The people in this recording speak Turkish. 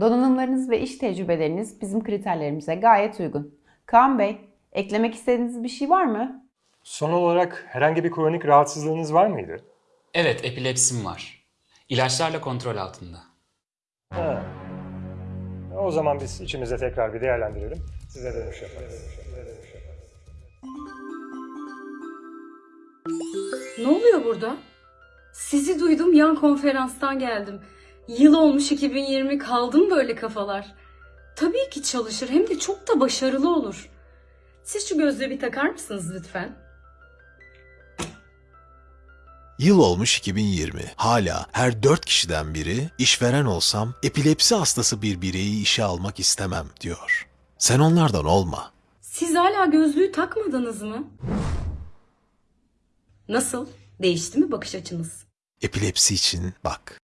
Donanımlarınız ve iş tecrübeleriniz bizim kriterlerimize gayet uygun. Kaan Bey, eklemek istediğiniz bir şey var mı? Son olarak herhangi bir kronik rahatsızlığınız var mıydı? Evet, epilepsim var. İlaçlarla kontrol altında. Ha. O zaman biz içimizde tekrar bir değerlendirelim. Size dönüş yaparız. Ne oluyor burada? Sizi duydum yan konferanstan geldim. Yıl olmuş 2020 kaldım böyle kafalar. Tabii ki çalışır hem de çok da başarılı olur. Siz şu gözlüğü bir takar mısınız lütfen? Yıl olmuş 2020. Hala her dört kişiden biri işveren olsam epilepsi hastası bir bireyi işe almak istemem diyor. Sen onlardan olma. Siz hala gözlüğü takmadınız mı? Nasıl? Değişti mi bakış açınız? Epilepsi için bak.